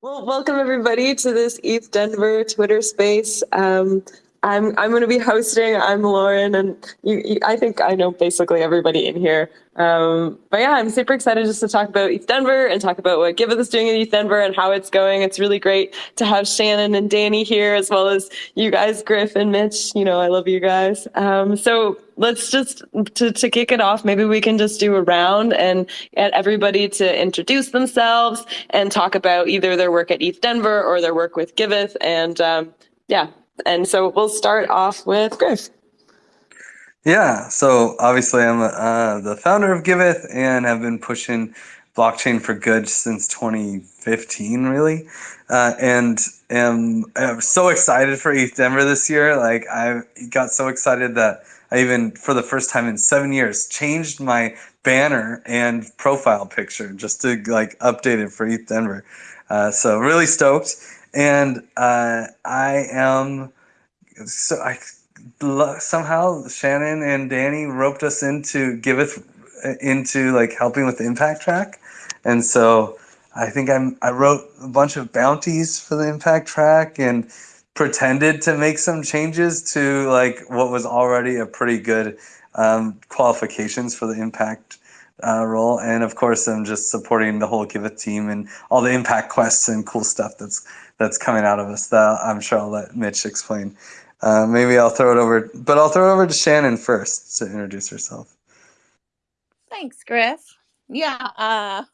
Well, welcome everybody to this ETH Denver Twitter space. Um, I'm I'm going to be hosting. I'm Lauren, and you, you, I think I know basically everybody in here. Um, but yeah, I'm super excited just to talk about ETH Denver and talk about what Giveth is doing in ETH Denver and how it's going. It's really great to have Shannon and Danny here, as well as you guys, Griff and Mitch. You know, I love you guys. Um, so let's just to, to kick it off. Maybe we can just do a round and get everybody to introduce themselves and talk about either their work at ETH Denver or their work with Giveth. And um, yeah, and so we'll start off with Griff. Yeah, so obviously I'm uh, the founder of Giveth and have been pushing blockchain for good since 2015, really, uh, and am, am so excited for ETH Denver this year. Like I got so excited that I even, for the first time in seven years, changed my banner and profile picture just to like update it for ETH Denver. Uh, so really stoked and uh, I am so I somehow Shannon and Danny roped us into Giveth into like helping with the impact track, and so I think I'm I wrote a bunch of bounties for the impact track and pretended to make some changes to like what was already a pretty good um, qualifications for the impact uh, role. And of course, I'm just supporting the whole Giveth team and all the impact quests and cool stuff that's that's coming out of us. That I'm sure I'll let Mitch explain. Uh, maybe I'll throw it over, but I'll throw it over to Shannon first to introduce herself. Thanks, Griff. Yeah, uh,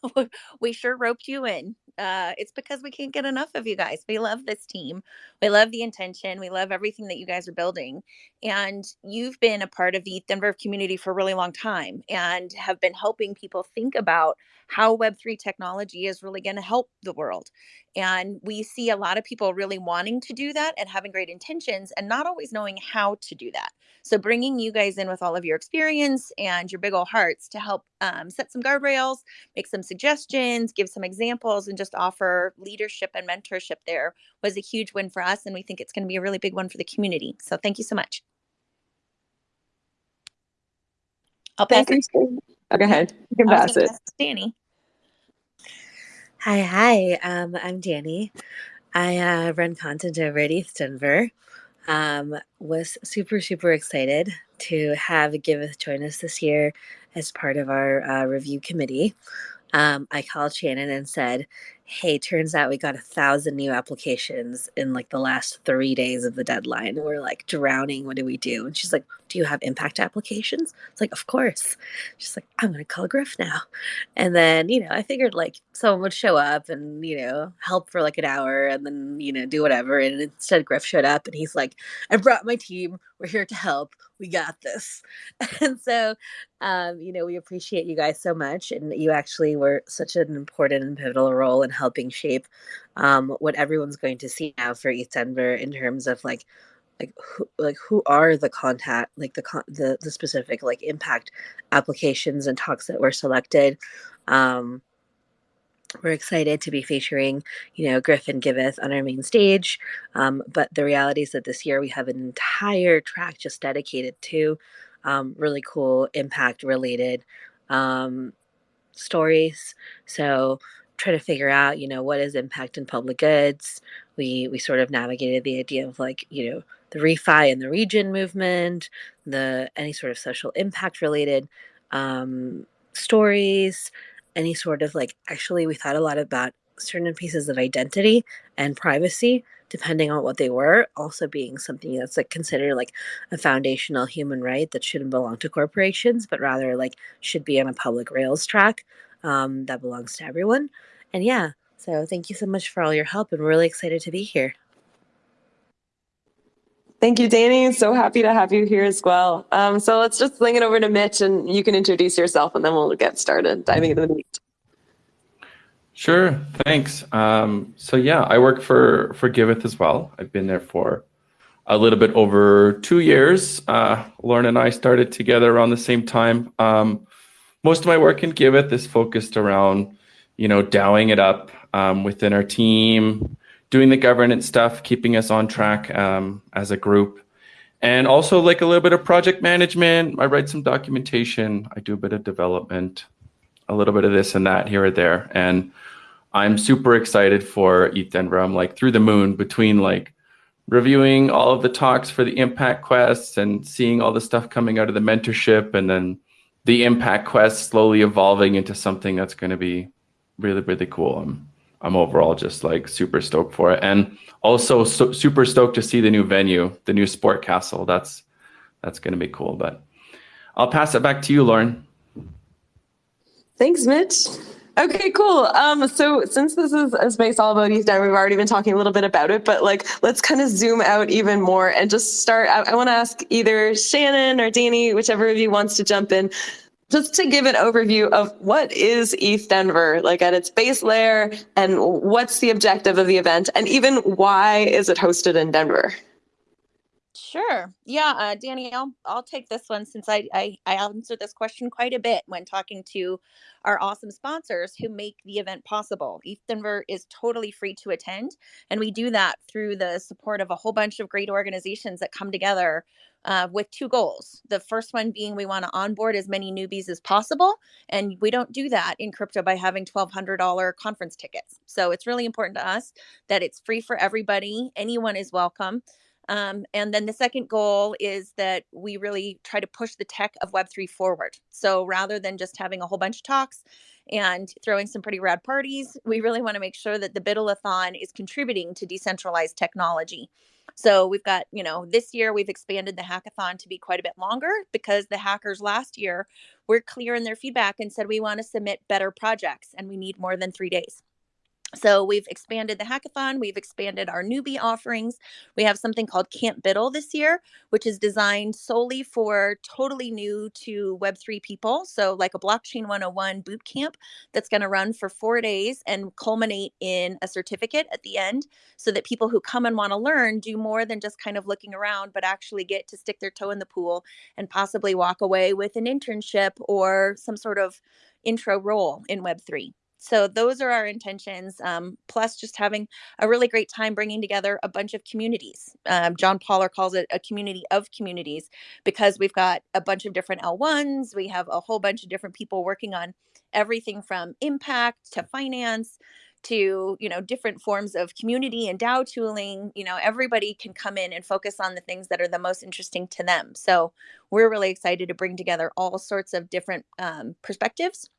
we sure roped you in uh, it's because we can't get enough of you guys. We love this team. We love the intention. We love everything that you guys are building. And you've been a part of the Denver community for a really long time and have been helping people think about how Web3 technology is really going to help the world. And we see a lot of people really wanting to do that and having great intentions and not always knowing how to do that. So, bringing you guys in with all of your experience and your big old hearts to help um, set some guardrails, make some suggestions, give some examples, and just offer leadership and mentorship there was a huge win for us. And we think it's going to be a really big one for the community. So, thank you so much. I'll pass Thank it. You. Oh, go ahead. You can pass it. Danny. Hi, hi. Um, I'm Danny. I uh, run content over at ETH Denver. Um, was super, super excited to have Giveth join us this year as part of our uh, review committee. Um, I called Shannon and said, hey, turns out we got a thousand new applications in like the last three days of the deadline. We're like drowning. What do we do? And she's like, do you have impact applications? It's like, of course. She's like, I'm going to call Griff now. And then, you know, I figured like someone would show up and, you know, help for like an hour and then, you know, do whatever. And instead, Griff showed up and he's like, I brought my team. We're here to help. We got this. And so, um, you know, we appreciate you guys so much. And you actually were such an important and pivotal role in helping shape um, what everyone's going to see now for ETH Denver in terms of like like who like who are the contact like the the the specific like impact applications and talks that were selected? Um we're excited to be featuring you know griffin giveth on our main stage. Um, but the reality is that this year we have an entire track just dedicated to um, really cool impact related um, stories. So try to figure out you know what is impact in public goods. We we sort of navigated the idea of like you know the refi and the regen movement, the any sort of social impact related um, stories, any sort of like actually we thought a lot about certain pieces of identity and privacy depending on what they were also being something that's like considered like a foundational human right that shouldn't belong to corporations but rather like should be on a public rails track um, that belongs to everyone. And yeah so thank you so much for all your help and we're really excited to be here Thank you, Danny. So happy to have you here as well. Um, so let's just fling it over to Mitch and you can introduce yourself and then we'll get started diving into the meat. Sure, thanks. Um, so yeah, I work for, for Giveth as well. I've been there for a little bit over two years. Uh, Lauren and I started together around the same time. Um, most of my work in Giveth is focused around, you know, DAOing it up um, within our team, doing the governance stuff, keeping us on track um, as a group. And also like a little bit of project management. I write some documentation. I do a bit of development, a little bit of this and that here or there. And I'm super excited for ETH Denver. I'm like through the moon between like reviewing all of the talks for the impact quests and seeing all the stuff coming out of the mentorship and then the impact quest slowly evolving into something that's going to be really really cool i'm i'm overall just like super stoked for it and also so, super stoked to see the new venue the new Spork Castle that's that's going to be cool but i'll pass it back to you lauren thanks mitch Okay, cool. Um, so since this is a space all about ETH Denver, we've already been talking a little bit about it, but like let's kind of zoom out even more and just start. I, I want to ask either Shannon or Danny, whichever of you wants to jump in, just to give an overview of what is ETH Denver, like at its base layer, and what's the objective of the event, and even why is it hosted in Denver? Sure. Yeah, uh, Danny, I'll, I'll take this one since I, I, I answered this question quite a bit when talking to our awesome sponsors who make the event possible. ETH Denver is totally free to attend, and we do that through the support of a whole bunch of great organizations that come together uh, with two goals. The first one being we want to onboard as many newbies as possible. And we don't do that in crypto by having $1,200 conference tickets. So it's really important to us that it's free for everybody. Anyone is welcome. Um, and then the second goal is that we really try to push the tech of Web3 forward. So rather than just having a whole bunch of talks and throwing some pretty rad parties, we really want to make sure that the BUIDLathon is contributing to decentralized technology. So we've got, you know, this year we've expanded the hackathon to be quite a bit longer because the hackers last year were clear in their feedback and said we want to submit better projects and we need more than three days. So we've expanded the hackathon, we've expanded our newbie offerings. We have something called Camp BUIDL this year, which is designed solely for totally new to Web3 people. So like a blockchain 101 boot camp that's going to run for 4 days and culminate in a certificate at the end so that people who come and want to learn do more than just kind of looking around but actually get to stick their toe in the pool and possibly walk away with an internship or some sort of intro role in Web3. So those are our intentions. Um, plus, just having a really great time bringing together a bunch of communities. Um, John Paller calls it a community of communities because we've got a bunch of different L1s. We have a whole bunch of different people working on everything from impact to finance to you know different forms of community and DAO tooling. You know, everybody can come in and focus on the things that are the most interesting to them. So we're really excited to bring together all sorts of different um, perspectives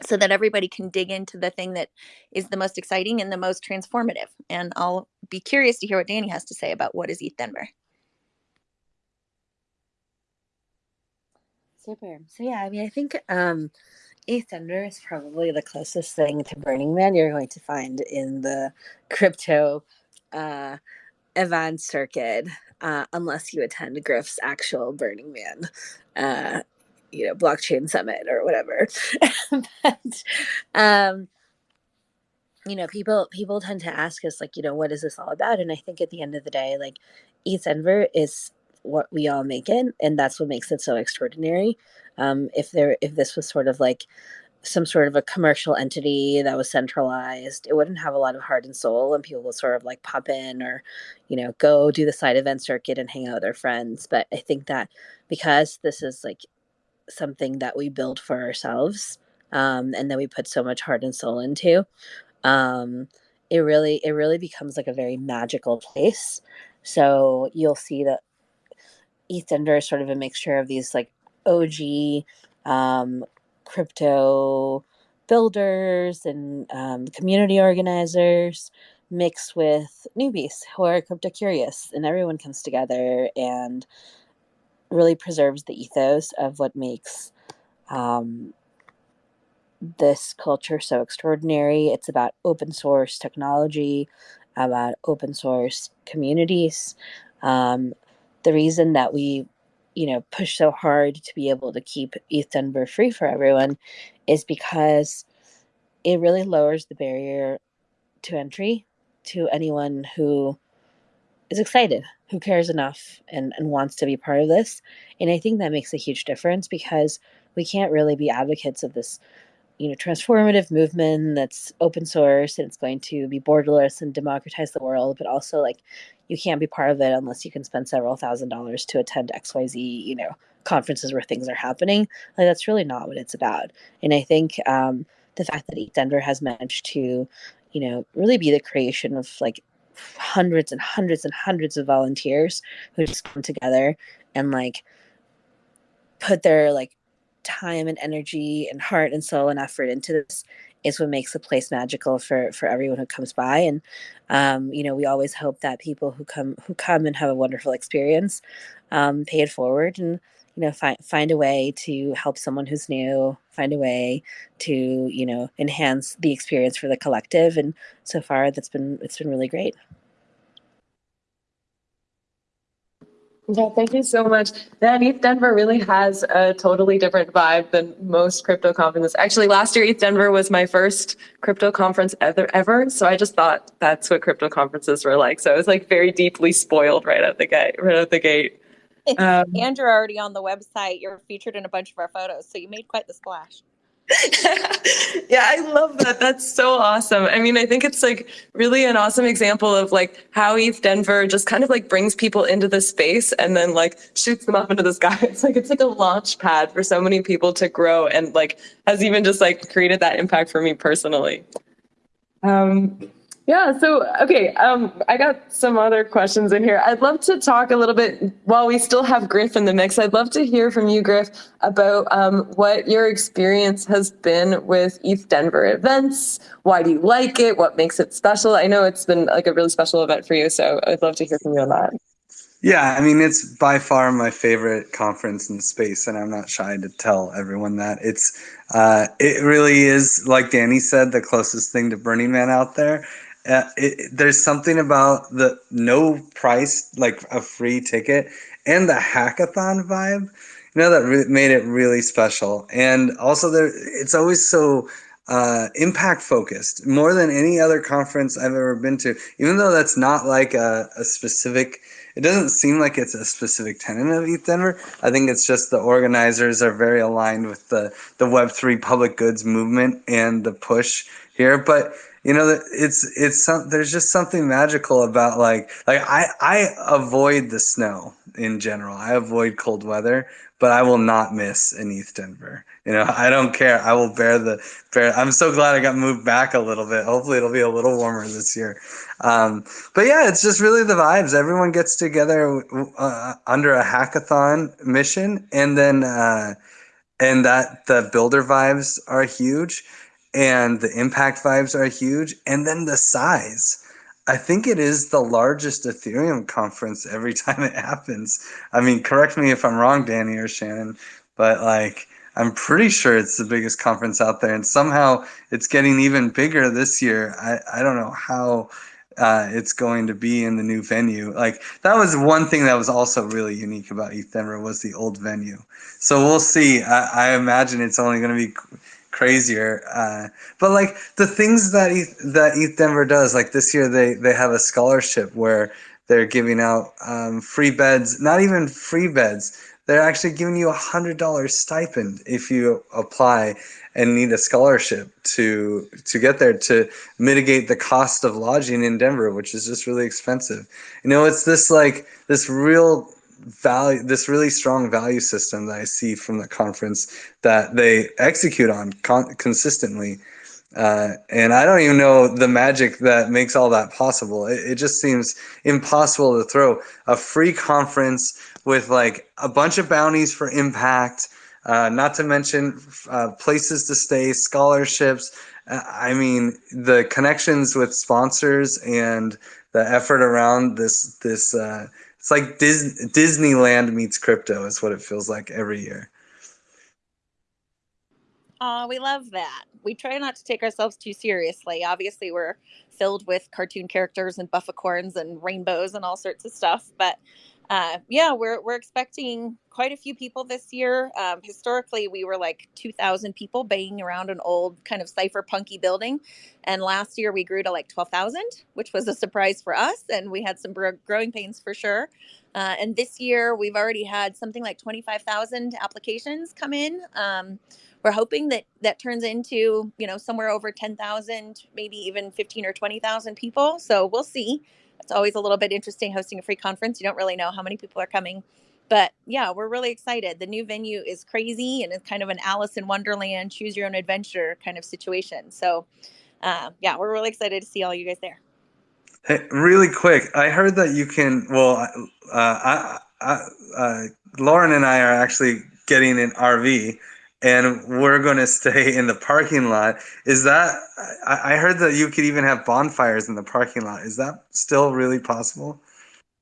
so that everybody can dig into the thing that is the most exciting and the most transformative. And I'll be curious to hear what Danny has to say about what is ETH Denver. Super. So yeah, I mean, I think um, ETH Denver is probably the closest thing to Burning Man you're going to find in the crypto uh, event circuit, uh, unless you attend Griff's actual Burning Man uh, you know blockchain summit or whatever. But um you know people people tend to ask us like you know what is this all about? And i think at the end of the day like ETH Denver is what we all make it and that's what makes it so extraordinary. Um if there if this was sort of like some sort of a commercial entity that was centralized it wouldn't have a lot of heart and soul and people would sort of like pop in or you know go do the side event circuit and hang out with their friends. But i think that because this is like something that we build for ourselves um, and that we put so much heart and soul into um, it really it really becomes like a very magical place. So you'll see that ETH is sort of a mixture of these like OG um, crypto builders and um, community organizers mixed with newbies who are crypto curious and everyone comes together and really preserves the ethos of what makes um, this culture so extraordinary. It's about open source technology, about open source communities. Um, the reason that we, you know, push so hard to be able to keep ETH Denver free for everyone is because it really lowers the barrier to entry to anyone who is excited, who cares enough and, and wants to be part of this. And I think that makes a huge difference because we can't really be advocates of this, you know, transformative movement that's open source and it's going to be borderless and democratize the world, but also like you can't be part of it unless you can spend several thousand dollars to attend XYZ, you know, conferences where things are happening. Like that's really not what it's about. And I think um, the fact that Denver has managed to you know, really be the creation of like hundreds and hundreds and hundreds of volunteers who just come together and like put their like time and energy and heart and soul and effort into this is what makes the place magical for for everyone who comes by. And um, you know we always hope that people who come who come and have a wonderful experience um, pay it forward. And you know find find a way to help someone who's new find a way to you know enhance the experience for the collective and so far that's been it's been really great Yeah, thank you so much. That ETH Denver really has a totally different vibe than most crypto conferences. Actually, last year ETH Denver was my first crypto conference ever, ever. So I just thought that's what crypto conferences were like. So I was like very deeply spoiled right at the gate. Right at the gate. Um, and you're already on the website. You're featured in a bunch of our photos, so you made quite the splash. yeah, I love that. That's so awesome. I mean, I think it's like really an awesome example of like how ETH Denver just kind of like brings people into the space and then like shoots them up into the sky. It's like it's like a launch pad for so many people to grow and like has even just like created that impact for me personally. Um, yeah, so okay, um, I got some other questions in here. I'd love to talk a little bit while we still have Griff in the mix. I'd love to hear from you, Griff, about um, what your experience has been with ETH Denver events. Why do you like it? What makes it special? I know it's been like a really special event for you, so I'd love to hear from you on that. Yeah, I mean, it's by far my favorite conference in space, and I'm not shy to tell everyone that. It's, uh, it really is, like Danny said, the closest thing to Burning Man out there uh, it, there's something about the no price, like a free ticket, and the hackathon vibe, you know, that re- made it really special. And also, there, it's always so uh, impact focused, more than any other conference I've ever been to. Even though that's not like a, a specific, it doesn't seem like it's a specific tenant of ETH Denver. I think it's just the organizers are very aligned with the the Web three public goods movement and the push here, but you know it's it's some there's just something magical about like like i i avoid the snow in general. I avoid cold weather but i will not miss an eth denver. You know i don't care. I will bear the bear i'm so glad i got moved back a little bit. Hopefully it'll be a little warmer this year. Um, but yeah it's just really the vibes. Everyone gets together uh, under a hackathon mission and then uh, and that the builder vibes are huge and the impact vibes are huge and then the size i think it is the largest ethereum conference every time it happens i mean correct me if i'm wrong danny or shannon but like i'm pretty sure it's the biggest conference out there and somehow it's getting even bigger this year i, I don't know how uh, it's going to be in the new venue. Like that was one thing that was also really unique about ETH Denver was the old venue. So we'll see. I, I imagine it's only going to be crazier. Uh, but like the things that ETH, that ETH Denver does, like this year they they have a scholarship where they're giving out um, free beds, not even free beds. They're actually giving you a hundred dollars stipend if you apply and need a scholarship to to get there to mitigate the cost of lodging in Denver, which is just really expensive. You know, it's this like this real value this really strong value system that i see from the conference that they execute on con- consistently. Uh, and i don't even know the magic that makes all that possible. It, it just seems impossible to throw a free conference with like a bunch of bounties for impact uh, not to mention uh, places to stay scholarships. Uh, i mean the connections with sponsors and the effort around this this uh, it's like Dis- Disneyland meets crypto is what it feels like every year. Oh, we love that. We try not to take ourselves too seriously. Obviously, we're filled with cartoon characters and bufficorns and rainbows and all sorts of stuff, but uh, yeah, we're we're expecting quite a few people this year. Um, historically, we were like 2,000 people banging around an old kind of cypherpunky building, and last year we grew to like 12,000, which was a surprise for us, and we had some growing pains for sure. Uh, and this year we've already had something like 25,000 applications come in. Um, we're hoping that that turns into you know somewhere over 10,000, maybe even 15 or 20,000 people. So we'll see it's always a little bit interesting hosting a free conference. You don't really know how many people are coming. But yeah, we're really excited. The new venue is crazy and it's kind of an Alice in Wonderland, choose your own adventure kind of situation. So uh, yeah, we're really excited to see all you guys there. Hey, really quick, I heard that you can. Well, uh, I, I, uh, Lauren and I are actually getting an RV, and we're going to stay in the parking lot. Is that? I, I heard that you could even have bonfires in the parking lot. Is that still really possible?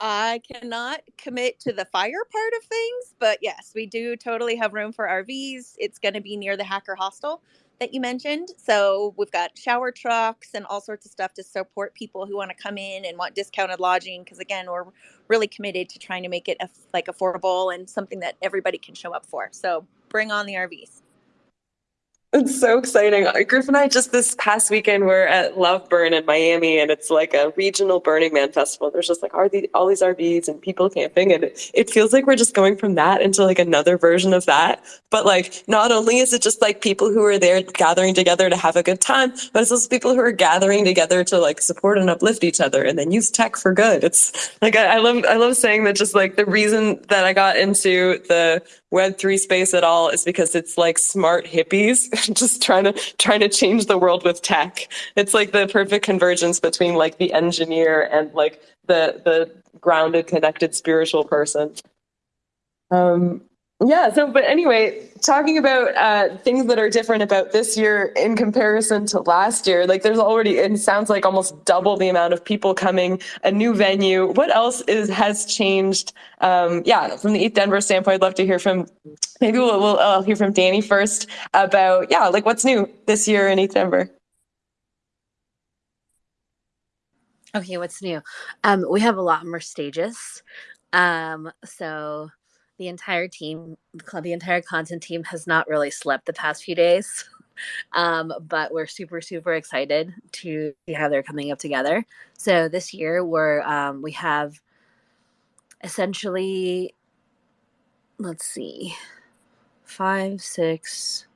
I cannot commit to the fire part of things, but yes, we do totally have room for RVs. It's going to be near the Hacker Hostel that you mentioned. So we've got shower trucks and all sorts of stuff to support people who want to come in and want discounted lodging. Because again, we're really committed to trying to make it like affordable and something that everybody can show up for. So bring on the RVs. It's so exciting. Uh, Griff and I just this past weekend were at Love Burn in Miami, and it's like a regional Burning Man festival. There's just like all these, RVs and people camping, and it, feels like we're just going from that into like another version of that. But like, not only is it just like people who are there gathering together to have a good time, but it's also people who are gathering together to like support and uplift each other, and then use tech for good. It's like I, I love I love saying that. Just like the reason that I got into the Web3 space at all is because it's like smart hippies just trying to trying to change the world with tech. It's like the perfect convergence between like the engineer and like the the grounded, connected spiritual person. Um, yeah. So, but anyway, talking about uh, things that are different about this year in comparison to last year, like there's already it sounds like almost double the amount of people coming, a new venue. What else is has changed? Um, yeah, from the ETH Denver standpoint, I'd love to hear from. Maybe we'll, we'll uh, hear from Danny first about yeah, like what's new this year in ETH Denver. Okay, what's new? Um, we have a lot more stages. Um, so the entire team, the entire content team has not really slept the past few days. Um, but we're super, super excited to see how they're coming up together. So this year we're um, we have essentially, let's see, five, six,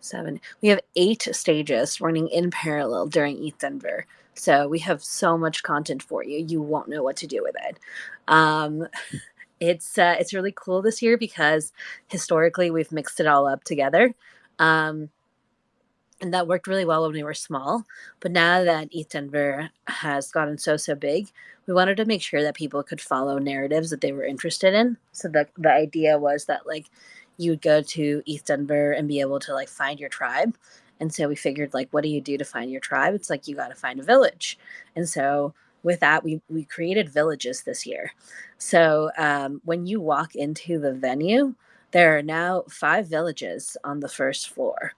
seven. We have eight stages running in parallel during ETH Denver. So we have so much content for you. You won't know what to do with it. Um, it's uh, it's really cool this year because historically we've mixed it all up together. Um, and that worked really well when we were small. But now that ETH Denver has gotten so so big, we wanted to make sure that people could follow narratives that they were interested in. So the the idea was that like you would go to ETH Denver and be able to like find your tribe. And so we figured like what do you do to find your tribe? It's like you got to find a village. And so with that, we, we created villages this year. So um, when you walk into the venue, there are now five villages on the first floor.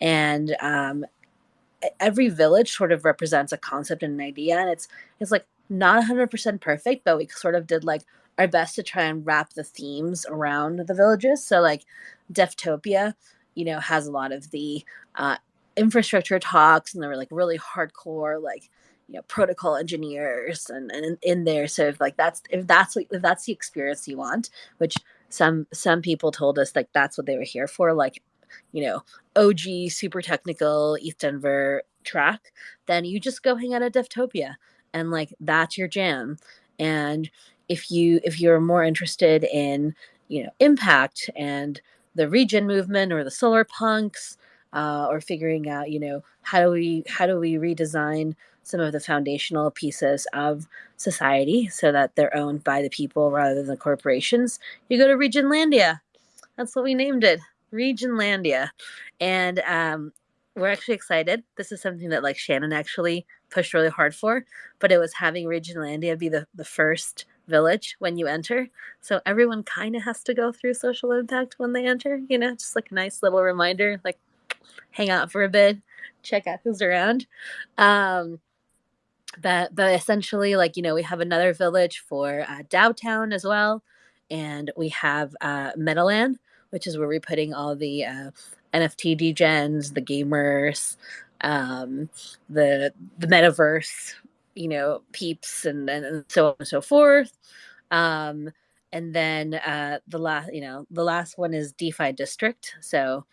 And um, every village sort of represents a concept and an idea. And it's, it's like not 100% perfect, but we sort of did like our best to try and wrap the themes around the villages. So, like, Deftopia, you know, has a lot of the uh, infrastructure talks, and they were like really hardcore, like you know protocol engineers and, and in there so if like that's if that's if that's the experience you want which some some people told us like that's what they were here for like you know og super technical ETH Denver track then you just go hang out at deftopia and like that's your jam. And if you if you're more interested in you know impact and the regen movement or the solar punks uh, or figuring out you know how do we how do we redesign some of the foundational pieces of society so that they're owned by the people rather than the corporations, you go to Regenlandia. That's what we named it, Regenlandia. And um, we're actually excited. This is something that like Shannon actually pushed really hard for, but it was having Regenlandia be the, the first village when you enter. So everyone kind of has to go through social impact when they enter, you know, just like a nice little reminder, like hang out for a bit, check out who's around. Um, but but essentially like you know we have another village for uh, DAOtown as well, and we have uh, Meadowland, which is where we're putting all the uh, NFT degens, the gamers, um, the the metaverse, you know, peeps, and, and so on and so forth. Um, and then uh, the last, you know, the last one is DeFi District. So,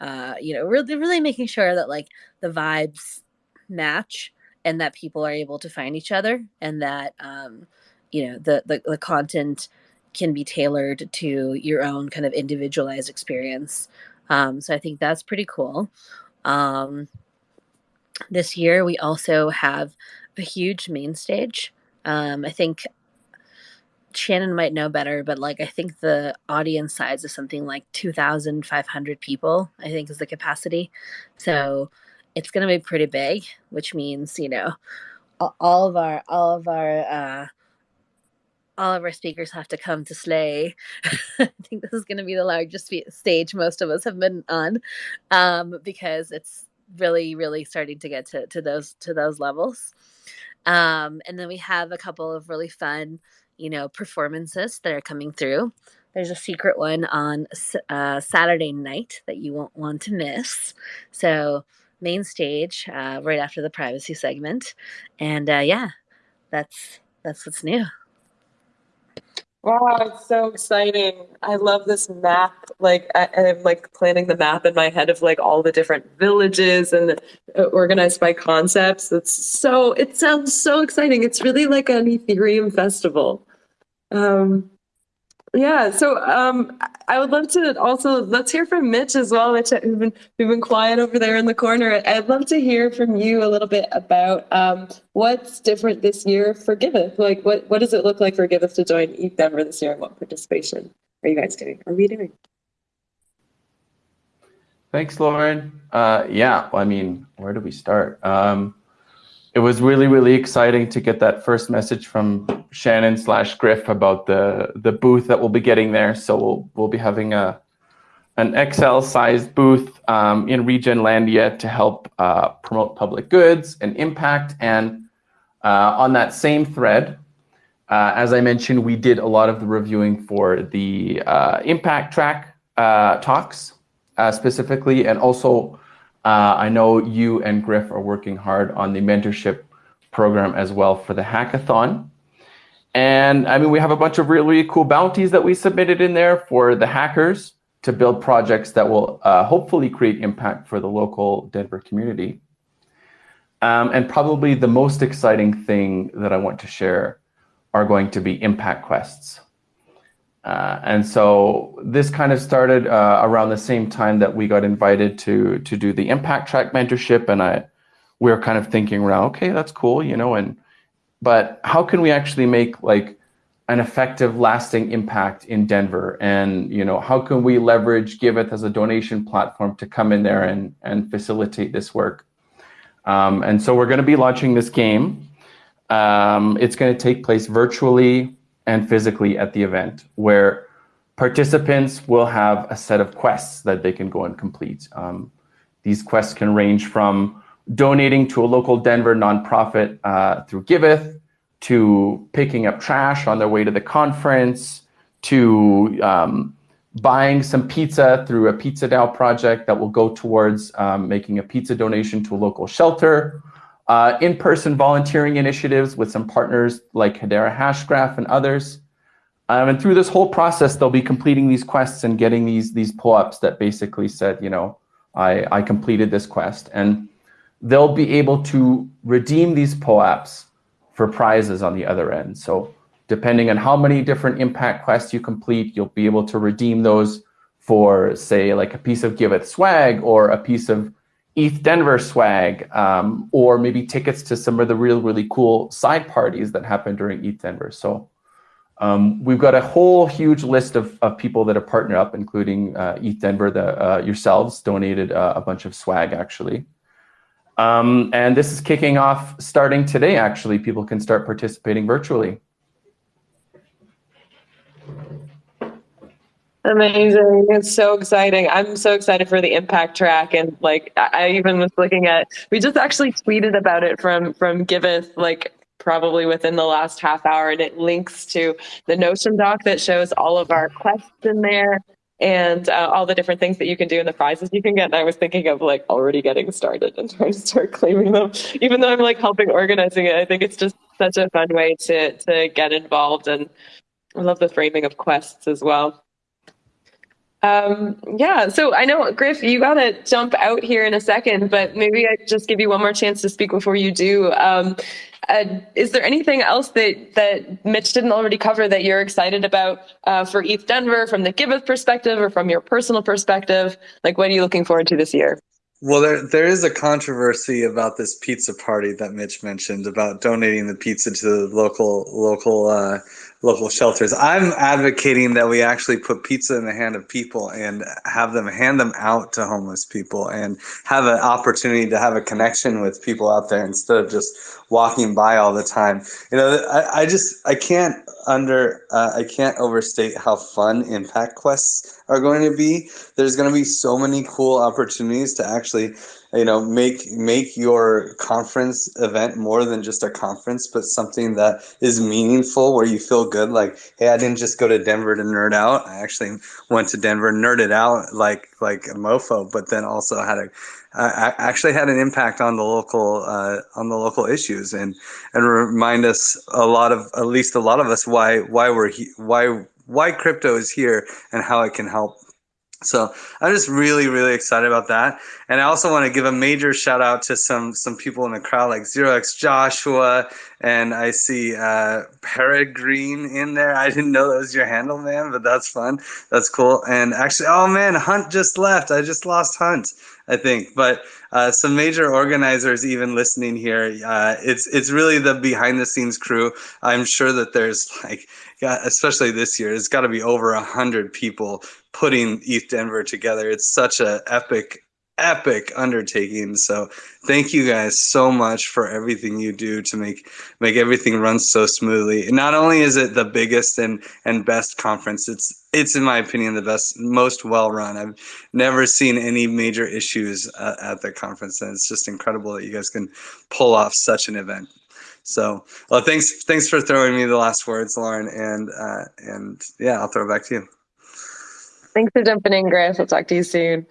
uh, you know, really, really making sure that like the vibes match and that people are able to find each other and that um, you know the, the, the content can be tailored to your own kind of individualized experience um, so i think that's pretty cool um, this year we also have a huge main stage. Um, I think Shannon might know better, but like I think the audience size is something like 2,500 people, I think is the capacity. So it's going to be pretty big, which means, you know, all of our, all of our, uh, all of our speakers have to come to Slay. I think this is going to be the largest stage most of us have been on um, because it's really, really starting to get to, to those to those levels. Um, and then we have a couple of really fun, you know, performances that are coming through. There's a secret one on uh, Saturday night that you won't want to miss. So main stage uh, right after the privacy segment, and uh, yeah, that's that's what's new. Wow, it's so exciting. I love this map. Like I, am like planning the map in my head of like all the different villages and uh, organized by concepts. It's so it sounds so exciting. It's really like an Ethereum festival. Um, yeah, so um, I would love to also let's hear from Mitch as well. Mitch, we've been we've been quiet over there in the corner. I'd love to hear from you a little bit about um, what's different this year for Giveth. Like, what what does it look like for Giveth to join ETH Denver this year, and what participation are you guys doing? Are we doing? Thanks, Lauren. Uh, yeah, well, I mean, where do we start? Um, it was really, really exciting to get that first message from Shannon slash Griff about the the booth that we'll be getting there. So we'll we'll be having a an XL sized booth um, in Regenlandia to help uh, promote public goods and impact. And uh, on that same thread, uh, as I mentioned, we did a lot of the reviewing for the uh, impact track uh, talks uh, specifically, and also uh, I know you and Griff are working hard on the mentorship program as well for the hackathon. And I mean, we have a bunch of really, cool bounties that we submitted in there for the hackers to build projects that will uh, hopefully create impact for the local Denver community. Um, and probably the most exciting thing that I want to share are going to be impact quests. Uh, and so this kind of started uh, around the same time that we got invited to to do the impact track mentorship, and I we were kind of thinking around, okay, that's cool, you know, and but how can we actually make like an effective, lasting impact in Denver, and you know, how can we leverage Giveth as a donation platform to come in there and and facilitate this work? Um, and so we're going to be launching this game. Um, it's going to take place virtually and physically at the event, where participants will have a set of quests that they can go and complete. Um, these quests can range from donating to a local Denver nonprofit uh, through Giveth, to picking up trash on their way to the conference, to um, buying some pizza through a Pizza DAO project that will go towards um, making a pizza donation to a local shelter, uh, in-person volunteering initiatives with some partners like Hedera Hashgraph and others. Um, and through this whole process, they'll be completing these quests and getting these these POAPs that basically said, you know, I, I completed this quest. And they'll be able to redeem these POAPs for prizes on the other end. So depending on how many different impact quests you complete, you'll be able to redeem those for, say, like a piece of Giveth swag or a piece of ETH Denver swag, um, or maybe tickets to some of the real, really cool side parties that happen during ETH Denver. So um, we've got a whole huge list of, of people that have partnered up, including uh, ETH Denver, the, uh, yourselves donated uh, a bunch of swag actually. Um, and this is kicking off starting today, actually. People can start participating virtually. Amazing. It's so exciting. I'm so excited for the impact track. And like, I even was looking at, we just actually tweeted about it from, from Giveth, like probably within the last half hour. And it links to the Notion doc that shows all of our quests in there and uh, all the different things that you can do and the prizes you can get. And I was thinking of like already getting started and trying to start claiming them, even though I'm like helping organizing it. I think it's just such a fun way to, to get involved. And I love the framing of quests as well. Um, yeah, so I know, Griff, you got to jump out here in a second, but maybe I just give you one more chance to speak before you do. Um, uh, is there anything else that, that Mitch didn't already cover that you're excited about uh, for ETH Denver from the Giveth perspective or from your personal perspective? Like, what are you looking forward to this year? Well, there there is a controversy about this pizza party that Mitch mentioned about donating the pizza to the local local uh, local shelters. I'm advocating that we actually put pizza in the hand of people and have them hand them out to homeless people and have an opportunity to have a connection with people out there instead of just walking by all the time. You know, I, I just I can't under uh, I can't overstate how fun impact quests are going to be. There's going to be so many cool opportunities to actually you know make make your conference event more than just a conference but something that is meaningful where you feel good like hey i didn't just go to denver to nerd out. I actually went to denver nerded out like like a mofo but then also had a uh, actually had an impact on the local uh, on the local issues and and remind us a lot of at least a lot of us why why we're he, why why crypto is here and how it can help so I'm just really, really excited about that. And I also want to give a major shout out to some some people in the crowd like Zero X Joshua, and I see uh, Peregrine in there. I didn't know that was your handle, man, but that's fun. That's cool. And actually, oh man, Hunt just left. I just lost Hunt. I think. But uh, some major organizers even listening here. Uh, it's it's really the behind the scenes crew. I'm sure that there's like, especially this year, it's got to be over a hundred people putting ETH Denver together. It's such an epic epic undertaking. So thank you guys so much for everything you do to make make everything run so smoothly. And not only is it the biggest and and best conference, it's it's in my opinion the best, most well run. I've never seen any major issues uh, at the conference, and it's just incredible that you guys can pull off such an event. So, well, thanks thanks for throwing me the last words, Lauren, and uh, and yeah, I'll throw it back to you. Thanks for jumping in, Griff. I'll talk to you soon.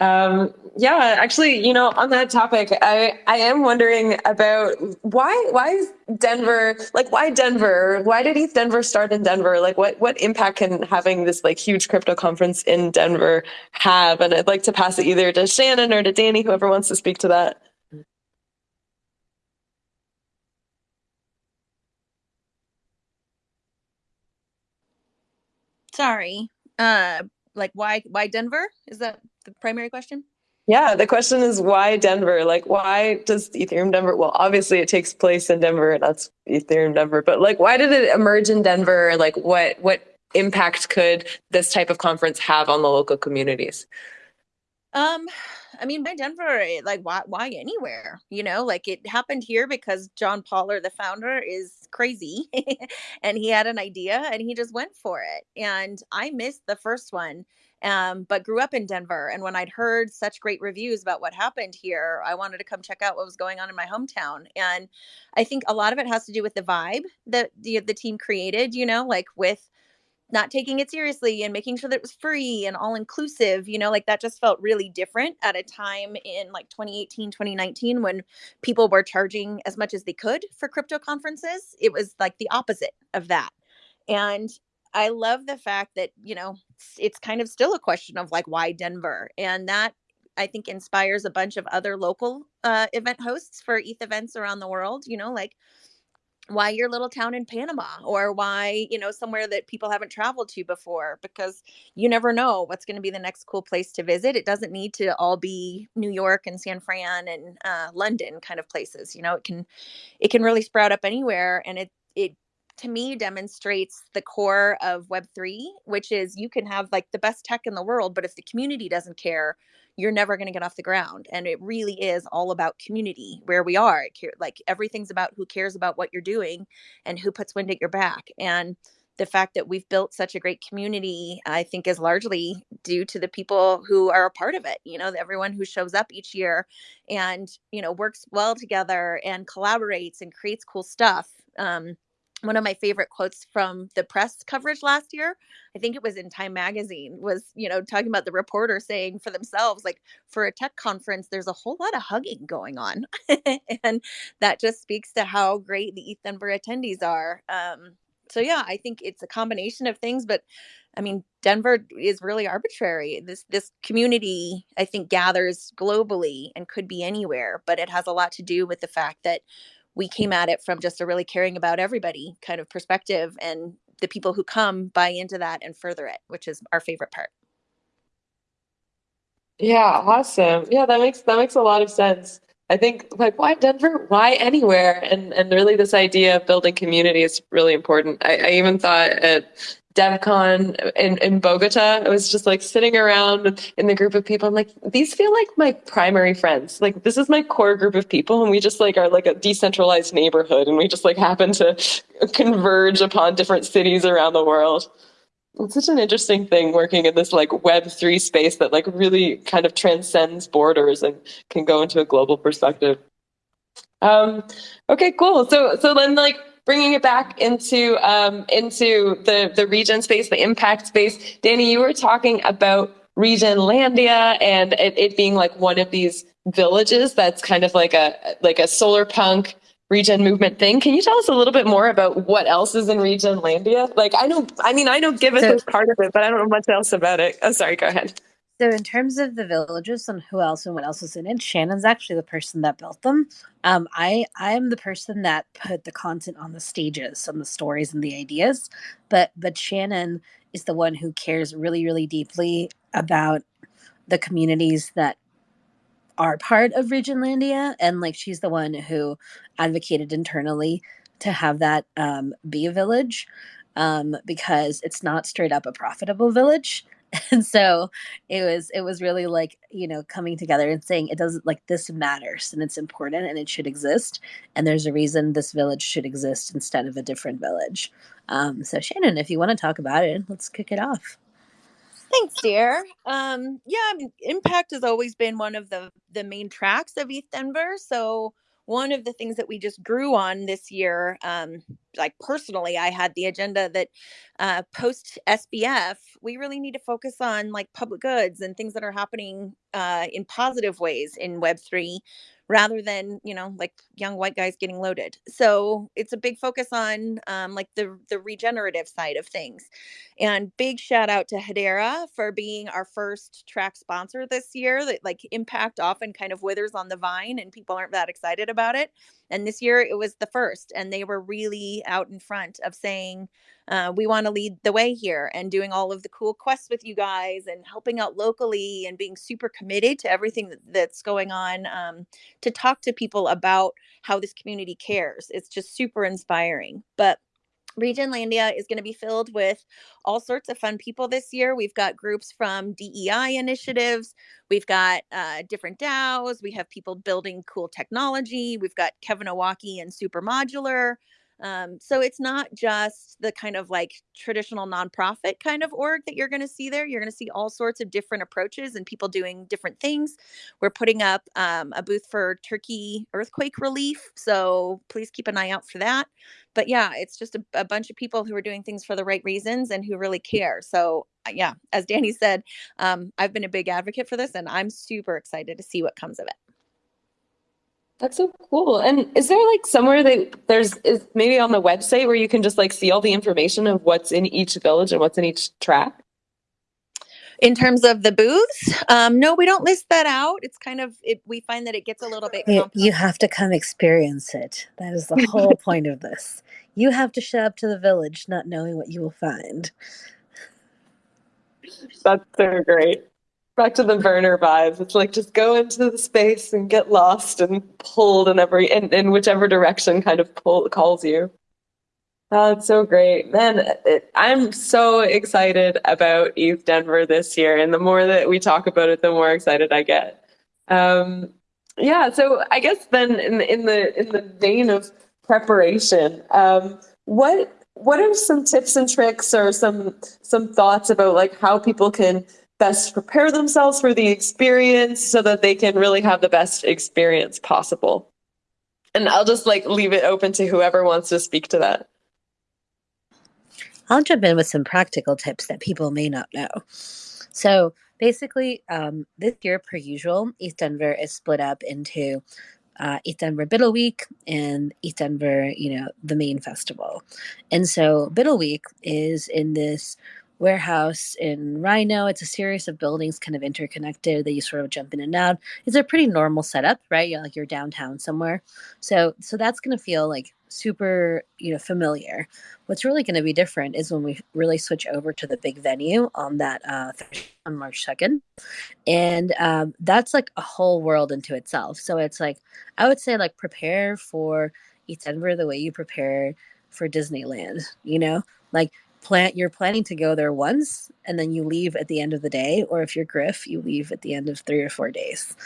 Um, yeah, actually, you know, on that topic, I, I am wondering about why why Denver like why Denver? Why did ETH Denver start in Denver? Like what what impact can having this like huge crypto conference in Denver have? And I'd like to pass it either to Shannon or to Danny, whoever wants to speak to that. Sorry. Uh like why why Denver? Is that the primary question? Yeah, the question is why Denver? Like, why does Ethereum Denver? Well, obviously it takes place in Denver. And that's Ethereum Denver. But like, why did it emerge in Denver? Like, what what impact could this type of conference have on the local communities? Um, I mean, by Denver, like why why anywhere? You know, like it happened here because John Paller, the founder, is crazy and he had an idea and he just went for it. And I missed the first one. Um, but grew up in Denver. And when I'd heard such great reviews about what happened here, I wanted to come check out what was going on in my hometown. And I think a lot of it has to do with the vibe that the, the team created, you know, like with not taking it seriously and making sure that it was free and all inclusive you know like that just felt really different at a time in like 2018 2019 when people were charging as much as they could for crypto conferences it was like the opposite of that and i love the fact that you know it's kind of still a question of like why denver and that i think inspires a bunch of other local uh, event hosts for eth events around the world you know like why your little town in Panama or why, you know, somewhere that people haven't traveled to before because you never know what's going to be the next cool place to visit. It doesn't need to all be New York and San Fran and uh, London kind of places. You know, it can it can really sprout up anywhere and it it to me demonstrates the core of web3 which is you can have like the best tech in the world but if the community doesn't care you're never going to get off the ground. And it really is all about community where we are. Like everything's about who cares about what you're doing and who puts wind at your back. And the fact that we've built such a great community i think is largely due to the people who are a part of it you know everyone who shows up each year and you know works well together and collaborates and creates cool stuff. Um, one of my favorite quotes from the press coverage last year i think it was in time magazine was you know talking about the reporter saying for themselves like for a tech conference there's a whole lot of hugging going on. And that just speaks to how great the eth denver attendees are. Um, so yeah i think it's a combination of things but i mean denver is really arbitrary. This this community i think gathers globally and could be anywhere but it has a lot to do with the fact that we came at it from just a really caring about everybody kind of perspective and the people who come buy into that and further it which is our favorite part Yeah, awesome. Yeah, that makes that makes a lot of sense. I think like why Denver? Why anywhere? And and really this idea of building community is really important. I, I even thought at DevCon in, in Bogota, I was just like sitting around in the group of people. I'm like, these feel like my primary friends. Like this is my core group of people, and we just like are like a decentralized neighborhood, and we just like happen to converge upon different cities around the world it's such an interesting thing working in this like web 3 space that like really kind of transcends borders and can go into a global perspective um okay cool so so then like bringing it back into um into the the regen space the impact space danny you were talking about Regenlandia and it, it being like one of these villages that's kind of like a like a solar punk regen movement thing. Can you tell us a little bit more about what else is in Regenlandia? Like I know, I mean, I know Giveth so, is part of it, but I don't know much else about it. Oh, sorry, go ahead. So in terms of the villages and who else and what else is in it, Shannon's actually the person that built them. Um, I I am the person that put the content on the stages and the stories and the ideas, but but Shannon is the one who cares really really deeply about the communities that are part of Regenlandia, and like she's the one who advocated internally to have that um, be a village um, because it's not straight up a profitable village. And so it was it was really like you know coming together and saying it doesn't like this matters and it's important and it should exist and there's a reason this village should exist instead of a different village. Um, so Shannon, if you want to talk about it, let's kick it off. Thanks, dear. Um, yeah, I mean, Impact has always been one of the the main tracks of eth denver So one of the things that we just grew on this year, um, like personally, I had the agenda that uh, post SBF, we really need to focus on like public goods and things that are happening uh, in positive ways in Web three, rather than you know like young white guys getting loaded. So it's a big focus on um, like the the regenerative side of things. And big shout out to hedera for being our first track sponsor this year that like impact often kind of withers on the vine and people aren't that excited about it and this year it was the first and they were really out in front of saying uh, we want to lead the way here and doing all of the cool quests with you guys and helping out locally and being super committed to everything that's going on um, to talk to people about how this community cares. It's just super inspiring. But Regenlandia is going to be filled with all sorts of fun people this year. We've got groups from DEI initiatives. We've got uh, different DAOs. We have people building cool technology. We've got Kevin Owocki and Super Modular. Um, so it's not just the kind of like traditional nonprofit kind of org that you're going to see there. You're going to see all sorts of different approaches and people doing different things. We're putting up um, a booth for Turkey earthquake relief. So please keep an eye out for that. But yeah, it's just a, a bunch of people who are doing things for the right reasons and who really care. So uh, yeah, as Danny said, um, I've been a big advocate for this and I'm super excited to see what comes of it. That's so cool. And is there like somewhere that there's is maybe on the website where you can just like see all the information of what's in each village and what's in each track? In terms of the booths, um, no, we don't list that out. It's kind of it, we find that it gets a little bit. You, you have to come experience it. That is the whole point of this. You have to show up to the village, not knowing what you will find. That's so great back to the Werner vibes. It's like just go into the space and get lost and pulled in every in, in whichever direction kind of pull calls you. Oh, it's so great. Man, it, I'm so excited about ETHDenver this year. And the more that we talk about it, the more excited I get. Um, yeah, so I guess then in in the in the vein of preparation, um, what what are some tips and tricks or some some thoughts about like how people can best prepare themselves for the experience so that they can really have the best experience possible. And I'll just like leave it open to whoever wants to speak to that. I'll jump in with some practical tips that people may not know. So basically, um, this year, per usual, ETH Denver is split up into uh, ETH Denver BUIDL Week and East Denver, you know, the main festival. And so Biddle Week is in this warehouse in RiNo. It's a series of buildings kind of interconnected that you sort of jump in and out. It's a pretty normal setup, right? You're like you're downtown somewhere. So so that's gonna feel like super, you know, familiar. What's really gonna be different is when we really switch over to the big venue on that uh on March 2nd. And um, that's like a whole world into itself. So it's like I would say like prepare for ETH Denver the way you prepare for Disneyland, you know? Like plan you're planning to go there once and then you leave at the end of the day or if you're griff you leave at the end of three or four days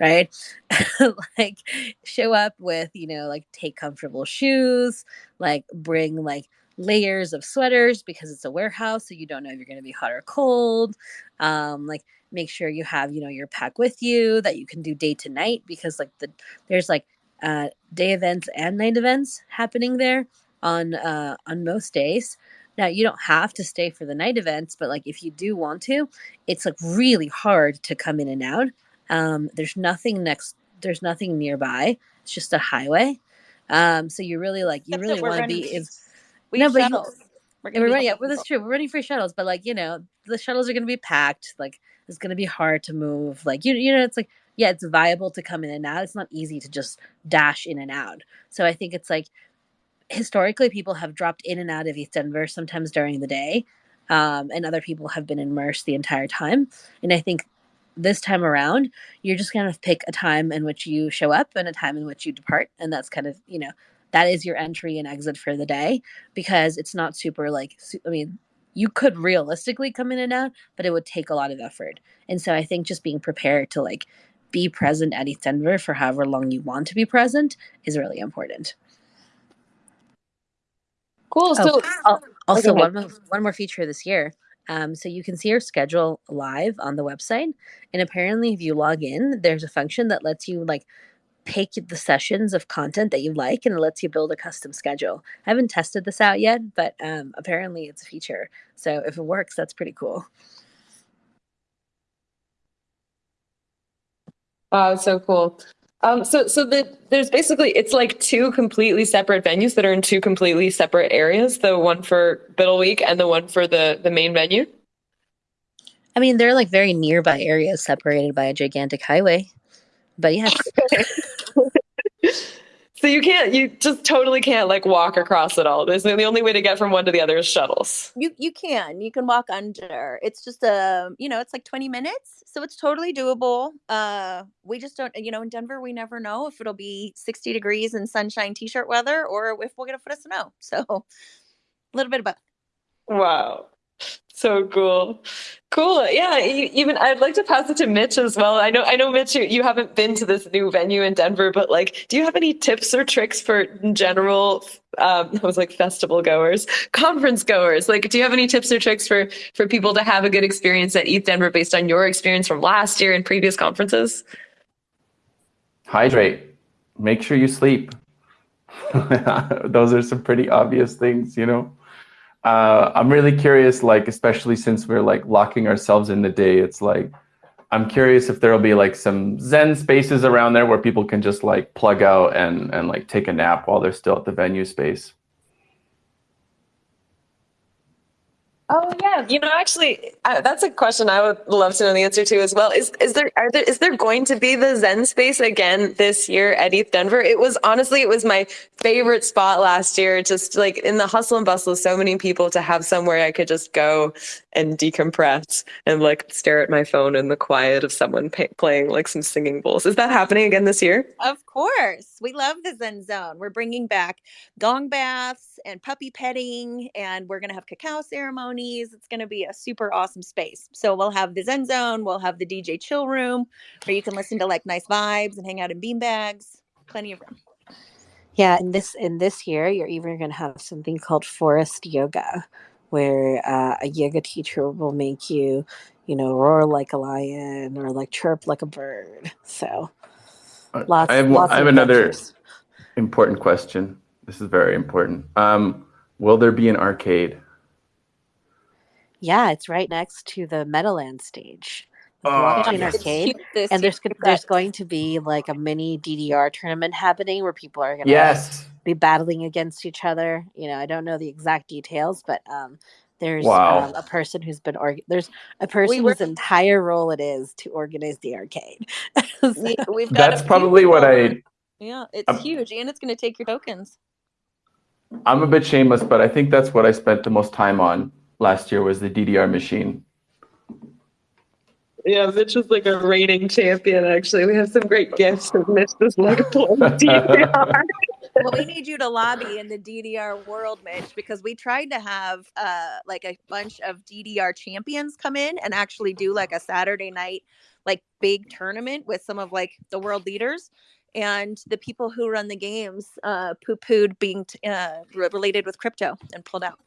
right? Like show up with you know like take comfortable shoes like bring like layers of sweaters because it's a warehouse so you don't know if you're going to be hot or cold. Um like make sure you have you know your pack with you that you can do day to night because like the there's like uh day events and night events happening there on uh on most days now, you don't have to stay for the night events, but like if you do want to, it's like really hard to come in and out. Um, there's nothing next, there's nothing nearby. It's just a highway. Um, so you really like, you Except really want to be in. We No, have but you-. We're we're running, yeah, well, that's true. We're running free shuttles, but like, you know, the shuttles are going to be packed. Like, it's going to be hard to move. Like, you, you know, it's like, yeah, it's viable to come in and out. It's not easy to just dash in and out. So I think it's like, historically, people have dropped in and out of ETH Denver sometimes during the day, um, and other people have been immersed the entire time. And I think this time around, you're just going to pick a time in which you show up and a time in which you depart. And that's kind of, you know, that is your entry and exit for the day because it's not super like, I mean, you could realistically come in and out, but it would take a lot of effort. And so I think just being prepared to like be present at ETH Denver for however long you want to be present is really important. Cool. Oh, So al- also go one more, one more feature this year. Um, so you can see your schedule live on the website, and apparently, if you log in, there's a function that lets you like pick the sessions of content that you like, and it lets you build a custom schedule. I haven't tested this out yet, but um, apparently, it's a feature. So if it works, that's pretty cool. Wow, so cool. Um, so so the, there's basically it's like two completely separate venues that are in two completely separate areas. The one for BUIDL Week and the one for the the main venue. I mean, they're like very nearby areas separated by a gigantic highway. But yes, So you can't, you just totally can't like walk across it all. There's the only way to get from one to the other is shuttles. You you can you can walk under. It's just a you know it's like twenty minutes, so it's totally doable. Uh, we just don't you know in Denver we never know if it'll be sixty degrees and sunshine t-shirt weather or if we'll get a foot of snow. So a little bit of both. Wow. So cool. Cool. Yeah. Even I'd like to pass it to Mitch as well. I know, I know, Mitch, you, you haven't been to this new venue in Denver, but like, do you have any tips or tricks for general, um, I was like festival goers, conference goers? Like, do you have any tips or tricks for, for people to have a good experience at ETH Denver based on your experience from last year and previous conferences? hydrate make sure you sleep those are some pretty obvious things you know uh, i'm really curious like especially since we're like locking ourselves in the day it's like i'm curious if there'll be like some zen spaces around there where people can just like plug out and and like take a nap while they're still at the venue space Oh yeah, you know, actually, uh, that's a question I would love to know the answer to as well. Is is there are there is there going to be the Zen space again this year at ETH Denver? It was honestly, it was my favorite spot last year. Just like in the hustle and bustle of so many people, to have somewhere I could just go and decompress and like stare at my phone in the quiet of someone playing like some singing bowls. Is that happening again this year? Of course, we love the Zen Zone. We're bringing back gong baths and puppy petting, and we're going to have cacao ceremonies. It's going to be a super awesome space. So we'll have the Zen Zone, we'll have the DJ chill room where you can listen to like nice vibes and hang out in beanbags. Plenty of room. Yeah, and this in this year, you're even going to have something called forest yoga, where uh, a yoga teacher will make you, you know, roar like a lion or like chirp like a bird. So lots. I have, lots I of have another adventures. important question this is very important um, will there be an arcade Yeah, it's right next to the Meadowland stage, Oh, yes. Arcade. huge this And there's year. go- there's going to be like a mini DDR tournament happening where people are going to yes be battling against each other. You know, I don't know the exact details, but um, There's Wow. um, a person who's been org- there's a person were- whose entire role it is to organize the arcade. So- We, we've got That's probably what I. Yeah, it's Um, huge, and it's going to take your tokens. I'm a bit shameless, but I think that's what I spent the most time on last year was the DDR machine. Yeah, Mitch is like a reigning champion. Actually, we have some great gifts of Mitch pulling DDR. well, we need you to lobby in the DDR world, Mitch, because we tried to have uh, like a bunch of DDR champions come in and actually do like a Saturday night, like big tournament with some of like the world leaders. And the people who run the games uh, poo pooed being t- uh, related with crypto and pulled out.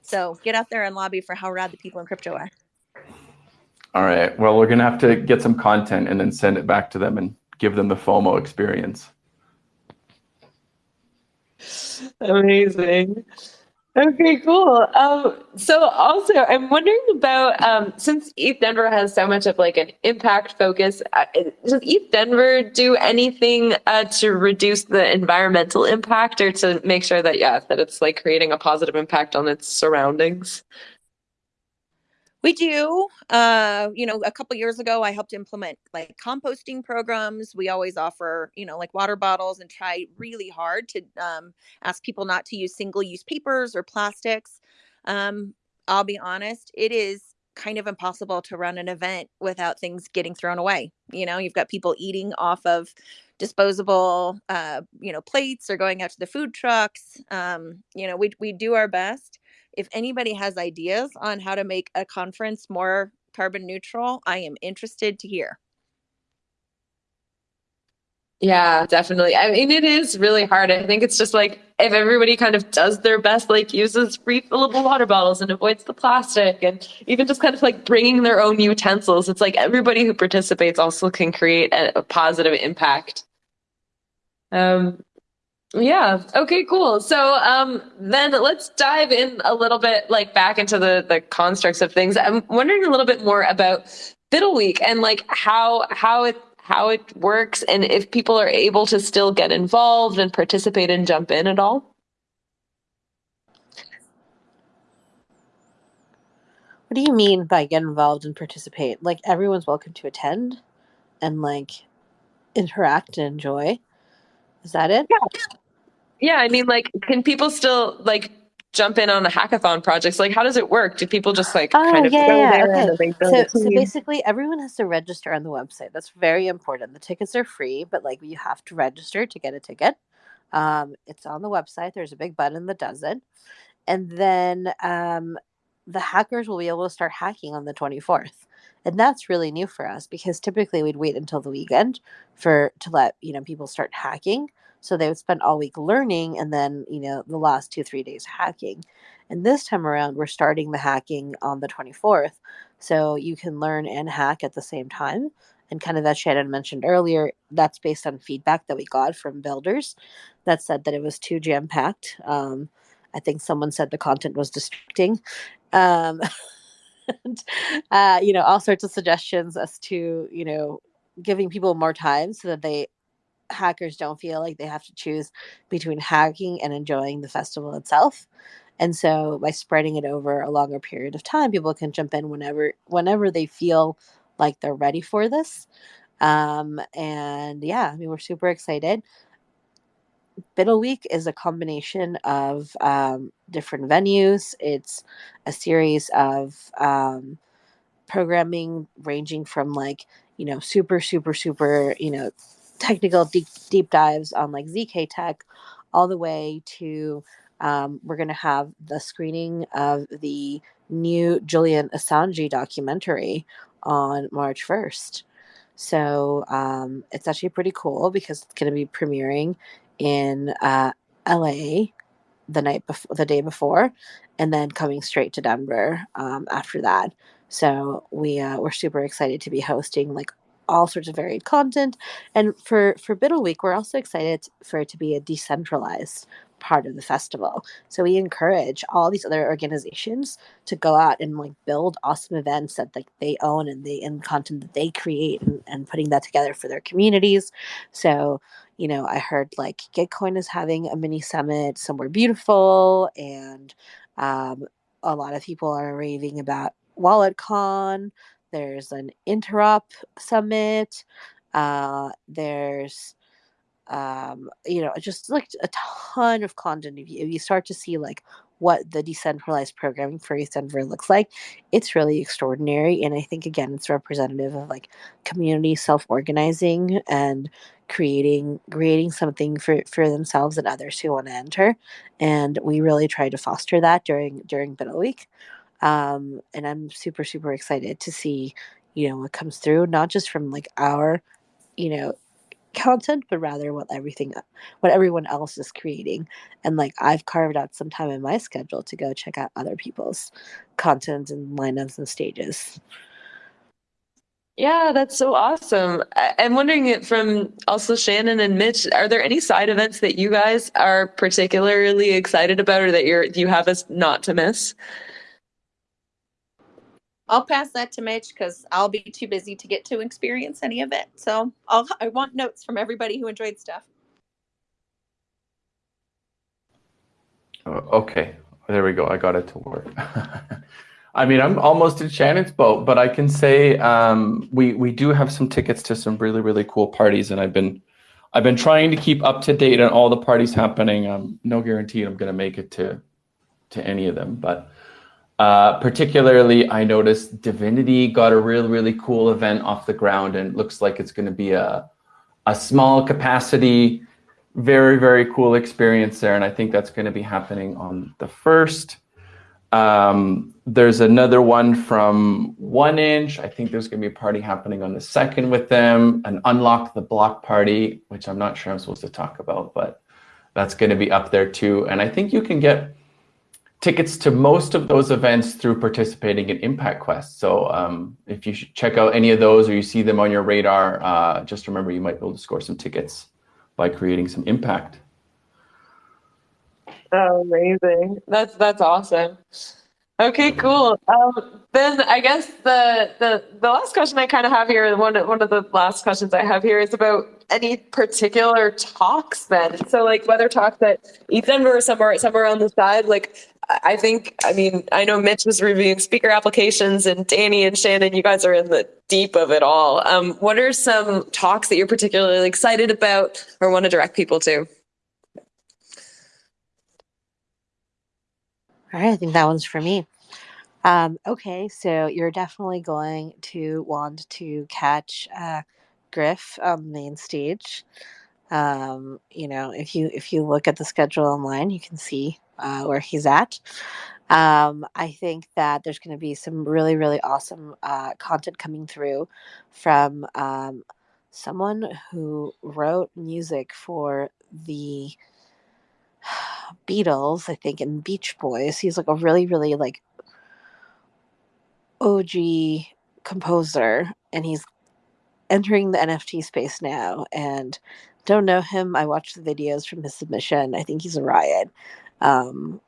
So get out there and lobby for how rad the people in crypto are. All right. Well, we're gonna have to get some content and then send it back to them and give them the FOMO experience. Amazing. Okay, cool. Um, so also, I'm wondering about um, since ETH Denver has so much of like an impact focus. Uh, does ETH Denver do anything uh, to reduce the environmental impact, or to make sure that yeah, that it's like creating a positive impact on its surroundings? We do. Uh, you know, a couple years ago, I helped implement like composting programs. We always offer, you know, like water bottles and try really hard to um, ask people not to use single use papers or plastics. Um, I'll be honest, it is kind of impossible to run an event without things getting thrown away. You know, you've got people eating off of disposable, uh, you know, plates or going out to the food trucks. Um, you know, we, we do our best if anybody has ideas on how to make a conference more carbon neutral, I am interested to hear. Yeah, definitely. I mean, it is really hard. I think it's just like if everybody kind of does their best, like uses refillable water bottles and avoids the plastic, and even just kind of like bringing their own utensils, it's like everybody who participates also can create a, a positive impact. Um, yeah. Okay, cool. So um, then let's dive in a little bit like back into the the constructs of things. I'm wondering a little bit more about BUIDL Week and like how how it how it works and if people are able to still get involved and participate and jump in at all. What do you mean by get involved and participate? Like everyone's welcome to attend and like interact and enjoy. Is that it? Yeah, I mean like can people still like jump in on the hackathon projects? Like how does it work? Do people just like Oh, kind of yeah, go yeah, there okay. and then they build So, so basically, everyone has to register on the website. That's very important. The tickets are free, but like you have to register to get a ticket. Um, it's on the website. There's a big button that does it, and then um, the hackers will be able to start hacking on the 24th, and that's really new for us because typically we'd wait until the weekend for to let you know people start hacking. So they would spend all week learning, and then you know the last two three days hacking. And this time around, we're starting the hacking on the 24th. So you can learn and hack at the same time. And kind of as Shannon mentioned earlier, that's based on feedback that we got from builders that said that it was too jam packed. Um, I think someone said the content was distracting. Um, and, uh, you know, all sorts of suggestions as to, you know, giving people more time so that they hackers don't feel like they have to choose between hacking and enjoying the festival itself. And so by spreading it over a longer period of time, people can jump in whenever whenever they feel like they're ready for this. Um, and yeah, I mean we're super excited. BUIDL Week is a combination of um, different venues. It's a series of um, programming ranging from like you know super super super you know technical deep deep dives on like zk tech all the way to um, we're going to have the screening of the new julian assange documentary on march 1st so um, it's actually pretty cool because it's going to be premiering in uh, la the night before the day before and then coming straight to denver um, after that. So we uh, we're super excited to be hosting like all sorts of varied content. And for for BUIDL Week, we're also excited for it to be a decentralized part of the festival. So we encourage all these other organizations to go out and like build awesome events that like they own and they and content that they create and, and putting that together for their communities. So you know, I heard like Gitcoin is having a mini summit somewhere beautiful and um, a lot of people are raving about WalletCon. There's an Interop Summit. Uh, there's um, you know, just like a ton of content. If you, if you start to see like what the decentralized programming for ETH Denver looks like, it's really extraordinary. And I think again, it's representative of like community self-organizing and creating creating something for for themselves and others who want to enter. And we really try to foster that during during BUIDL Week. Um, and I'm super super excited to see you know what comes through, not just from like our you know content but rather what everything what everyone else is creating. And like i've carved out some time in my schedule to go check out other people's content and lineups and stages. Yeah that's so awesome. I'm wondering it from also shannon and mitch are there any side events that you guys are particularly excited about or that you're you have us not to miss I'll pass that to Mitch because I'll be too busy to get to experience any of it. So I'll I want notes from everybody who enjoyed stuff. Oh, okay, there we go. I got it to work. I mean, I'm almost in Shannon's boat, but I can say um, we we do have some tickets to some really really cool parties, and I've been I've been trying to keep up to date on all the parties happening. Um, no guarantee I'm going to make it to to any of them, but uh, particularly, I noticed Divinity got a really, really cool event off the ground and looks like it's going to be a, a small capacity, very, very cool experience there. And I think that's going to be happening on the first. Um, there's another one from 1inch. I think there's going to be a party happening on the second with them, an Unlock the Block party, which I'm not sure I'm supposed to talk about, but that's going to be up there too. And I think you can get tickets to most of those events through participating in Impact Quest. So um, if you check out any of those or you see them on your radar, uh, just remember you might be able to score some tickets by creating some impact. Oh, amazing. That's that's awesome. Okay, cool. Um, then I guess the, the the last question I kind of have here, one one of the last questions I have here is about any particular talks. Then, so like whether talks at ETH Denver or somewhere somewhere on the side, like I think, I mean, I know Mitch was reviewing speaker applications, and Danny and Shannon, you guys are in the deep of it all. Um, what are some talks that you're particularly excited about or want to direct people to? All right, I think that one's for me. Um, okay, so you're definitely going to want to catch uh, Griff on the main stage. Um, you know, if you if you look at the schedule online, you can see uh, where he's at. Um, I think that there's going to be some really, really awesome uh, content coming through from um, someone who wrote music for the Beatles, I think, and Beach Boys. He's like a really, really like OG composer, and he's entering the NFT space now. And don't know him. I watched the videos from his submission. I think he's a riot. Um,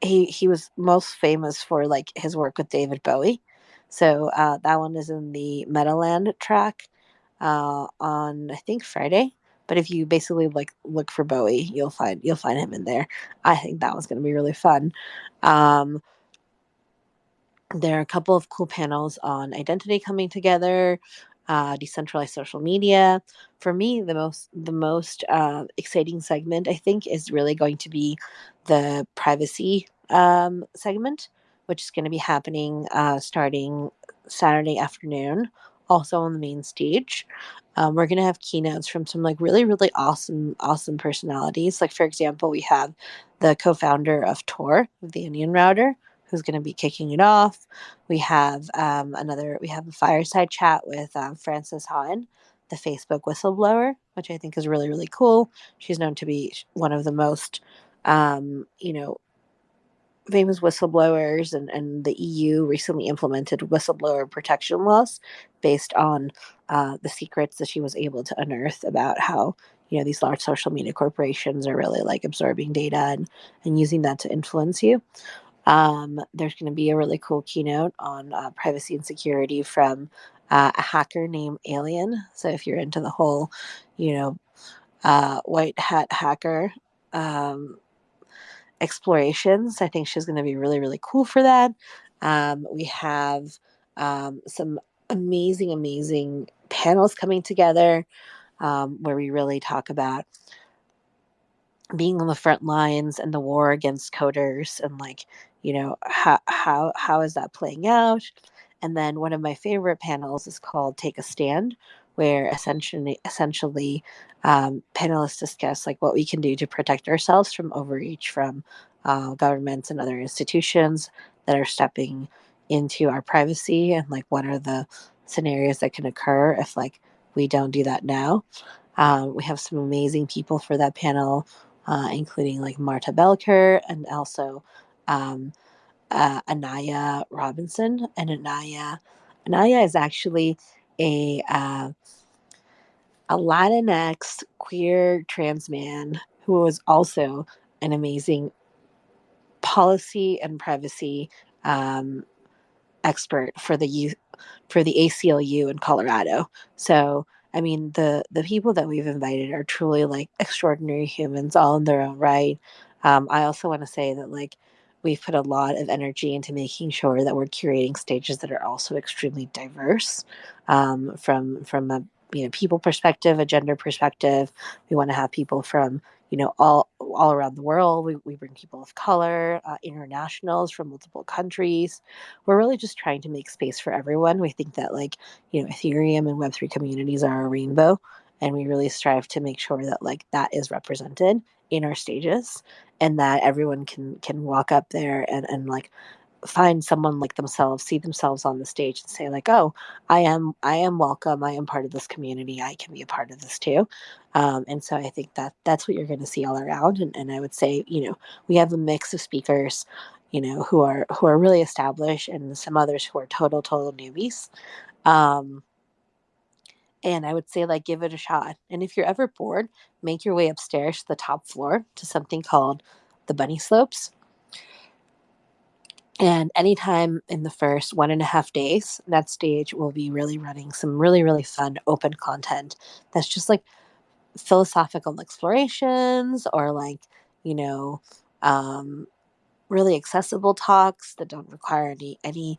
he he was most famous for like his work with David Bowie. So uh, that one is in the Meadowland track uh, on I think Friday. But if you basically like look for Bowie, you'll find you'll find him in there. I think that was going to be really fun. Um, there are a couple of cool panels on identity coming together uh, decentralized social media. For me, the most the most uh, exciting segment I think is really going to be the privacy um, segment, which is going to be happening uh, starting Saturday afternoon, also on the main stage. Um, we're going to have keynotes from some like really really awesome awesome personalities. Like for example, we have the co-founder of Tor, the Onion Router, who's going to be kicking it off. We have um, another, we have a fireside chat with um, Frances Haugen, the Facebook whistleblower, which I think is really, really cool. She's known to be one of the most, um, you know, famous whistleblowers, and, and the EU recently implemented whistleblower protection laws based on uh, the secrets that she was able to unearth about how you know these large social media corporations are really like absorbing data and, and using that to influence you um, there's going to be a really cool keynote on uh, privacy and security from uh, a hacker named Alien. So if you're into the whole, you know, uh, white hat hacker, um, explorations. I think she's going to be really, really cool for that. Um, we have um, some amazing, amazing panels coming together um, where we really talk about being on the front lines and the war against coders and like you know how how how is that playing out and then one of my favorite panels is called take a stand where essentially essentially um, panelists discuss like what we can do to protect ourselves from overreach from uh, governments and other institutions that are stepping into our privacy and like what are the scenarios that can occur if like we don't do that now. Um, we have some amazing people for that panel uh, including like marta belcher and also um, uh, anaya robinson. And anaya anaya is actually a uh, a latinx queer trans man who was also an amazing policy and privacy um, expert for the youth for the ACLU in Colorado. So I mean the the people that we've invited are truly like extraordinary humans, all in their own right. Um, I also want to say that like we've put a lot of energy into making sure that we're curating stages that are also extremely diverse um, from from a you know people perspective, a gender perspective. We want to have people from you know all all around the world. We, we bring people of color uh, internationals from multiple countries. We're really just trying to make space for everyone. We think that like you know ethereum and web3 communities are a rainbow and we really strive to make sure that like that is represented in our stages and that everyone can can walk up there and and like find someone like themselves see themselves on the stage and say like oh i am i am welcome. I am part of this community. I can be a part of this too. Um, and so i think that that's what you're going to see all around. And, and i would say you know we have a mix of speakers you know who are who are really established and some others who are total total newbies. Um, and I would say, like, give it a shot. And if you're ever bored, make your way upstairs to the top floor to something called the Bunny Slopes. And anytime in the first one and a half days, that stage will be really running some really, really fun open content that's just like philosophical explorations or like, you know, um, really accessible talks that don't require any any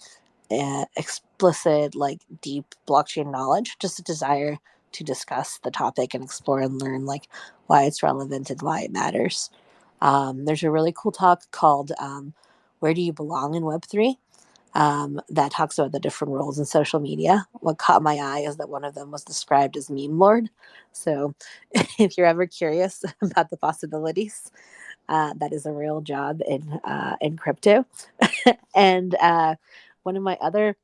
uh, explicit like deep blockchain knowledge just a desire to discuss the topic and explore and learn like why it's relevant and why it matters. Um, there's a really cool talk called um, where do you belong in web3 um, that talks about the different roles in social media. What caught my eye is that one of them was described as meme lord. So if you're ever curious about the possibilities uh, that is a real job in uh, in crypto. And uh, one of my other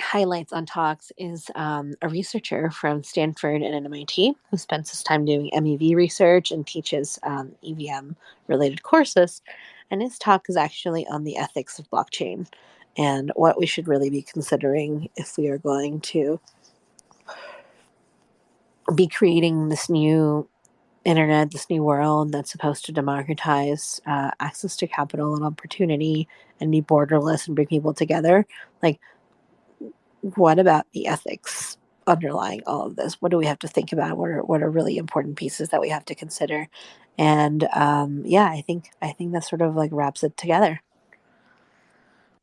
highlights on talks is um, a researcher from Stanford and MIT who spends his time doing MEV research and teaches um, EVM related courses. And his talk is actually on the ethics of blockchain and what we should really be considering if we are going to be creating this new internet, this new world that's supposed to democratize uh, access to capital and opportunity and be borderless and bring people together. Like, what about the ethics underlying all of this? What do we have to think about? What are what are really important pieces that we have to consider? And um, yeah, I think I think that sort of like wraps it together.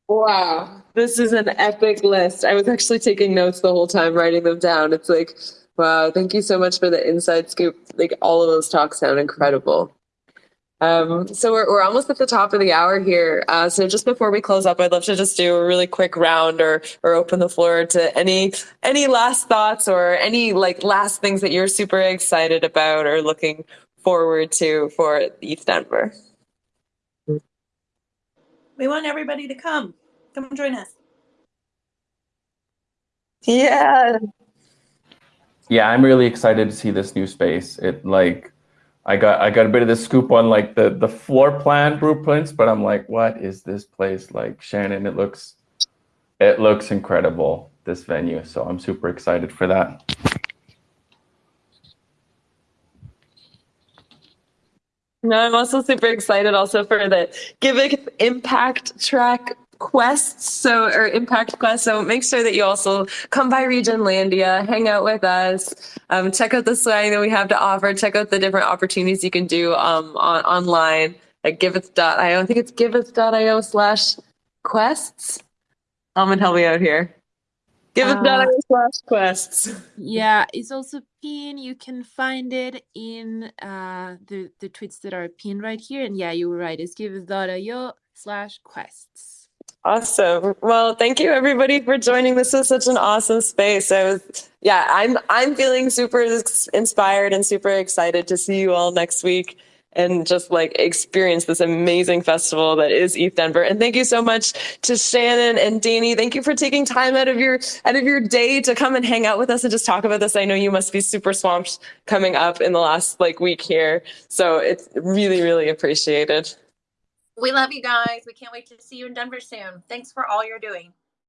Wow, this is an epic list. I was actually taking notes the whole time, writing them down. It's like Wow, thank you so much for the inside scoop. Like all of those talks sound incredible. Um, so we're, we're almost at the top of the hour here. Uh, so just before we close up, I'd love to just do a really quick round or or open the floor to any any last thoughts or any like last things that you're super excited about or looking forward to for ETH Denver. We want everybody to come. Come join us. Yeah, yeah, I'm really excited to see this new space. It like I got I got a bit of the scoop on like the the floor plan blueprints, but I'm like, what is this place like, Shannon? It looks it looks incredible this venue, so I'm super excited for that. No, I'm also super excited also for the Giveth Impact track quests so or impact quests so make sure that you also come by Regenlandia hang out with us um, check out the swag that we have to offer check out the different opportunities you can do um, on, online at giveth.io i think it's giveth.io slash quests. Almond, help me out here. Giveth.io slash quests. Yeah, it's also pinned. You can find it in uh, the the tweets that are pinned right here. And yeah, you were right. It's giveth.io slash quests. Awesome. Well, thank you everybody for joining. This was such an awesome space. I was, yeah, I'm, I'm feeling super inspired and super excited to see you all next week and just like experience this amazing festival that is ETH Denver. And thank you so much to Shannon and Danny. Thank you for taking time out of your out of your day to come and hang out with us and just talk about this. I know you must be super swamped coming up in the last like week here. So it's really, really appreciated. We love you guys. We can't wait to see you in Denver soon. Thanks for all you're doing.